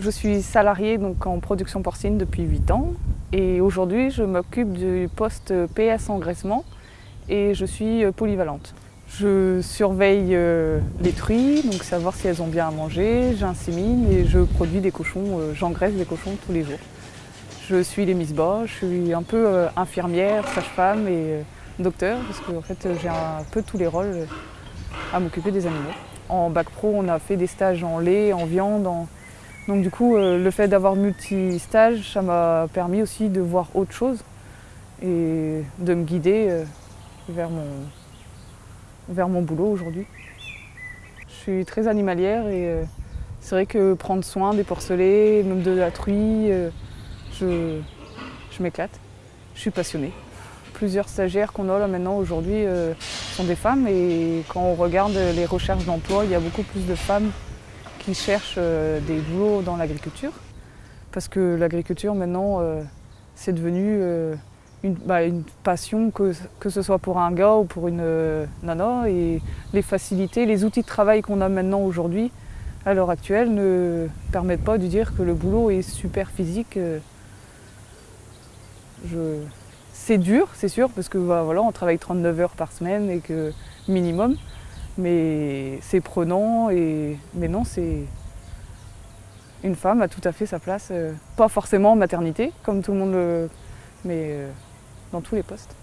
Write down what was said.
Je suis salariée donc, en production porcine depuis 8 ans et aujourd'hui je m'occupe du poste PS engraissement et je suis polyvalente. Je surveille euh, les truies, donc savoir si elles ont bien à manger, j'insémine et je produis des cochons, euh, j'engraisse des cochons tous les jours. Je suis les Miss Bas, je suis un peu euh, infirmière, sage-femme et docteur parce que en fait, j'ai un peu tous les rôles à m'occuper des animaux. En bac pro, on a fait des stages en lait, en viande. Donc du coup, le fait d'avoir multi-stages, ça m'a permis aussi de voir autre chose et de me guider vers mon, vers mon boulot aujourd'hui. Je suis très animalière et c'est vrai que prendre soin des porcelets, même de la truie, je, je m'éclate. Je suis passionnée. Plusieurs stagiaires qu'on a là maintenant aujourd'hui sont des femmes et quand on regarde les recherches d'emploi, il y a beaucoup plus de femmes qui cherchent des boulots dans l'agriculture. Parce que l'agriculture maintenant, c'est devenu bah, une, passion, que, que, ce soit pour un gars ou pour une nana. Et les facilités, les outils de travail qu'on a maintenant aujourd'hui, à l'heure actuelle, ne permettent pas de dire que le boulot est super physique. Je... C'est dur, c'est sûr, parce que bah, voilà, on travaille 39 heures par semaine et que minimum. Mais c'est prenant et mais non, c'est une femme a tout à fait sa place, pas forcément en maternité, comme tout le monde le... mais dans tous les postes.